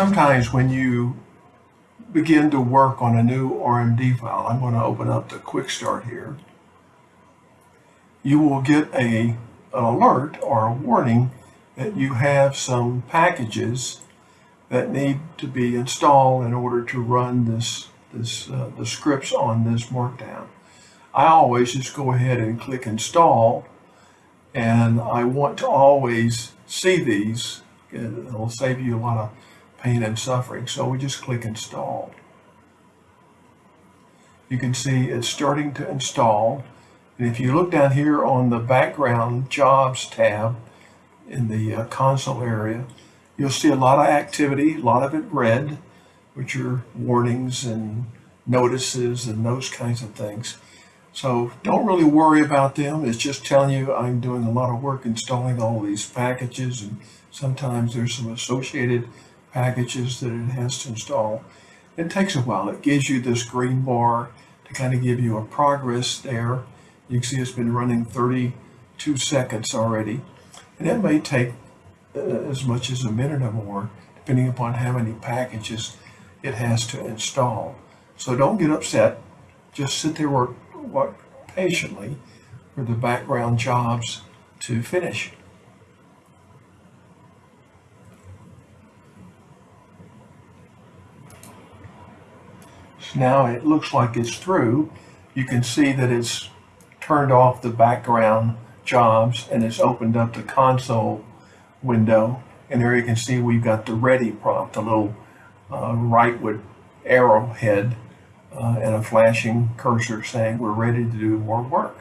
sometimes when you begin to work on a new RMD file, I'm going to open up the quick start here, you will get a, an alert or a warning that you have some packages that need to be installed in order to run this, this uh, the scripts on this markdown. I always just go ahead and click install and I want to always see these. It'll save you a lot of pain and suffering. So we just click install. You can see it's starting to install. And if you look down here on the background jobs tab in the uh, console area, you'll see a lot of activity, a lot of it red, which are warnings and notices and those kinds of things. So don't really worry about them. It's just telling you I'm doing a lot of work installing all these packages and sometimes there's some associated packages that it has to install. It takes a while. It gives you this green bar to kind of give you a progress there. You can see it's been running 32 seconds already. And it may take uh, as much as a minute or more, depending upon how many packages it has to install. So don't get upset. Just sit there work, work patiently for the background jobs to finish. Now it looks like it's through. You can see that it's turned off the background jobs and it's opened up the console window. And there you can see we've got the ready prompt, a little uh, rightward arrowhead uh, and a flashing cursor saying we're ready to do more work.